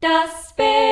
Das Bett.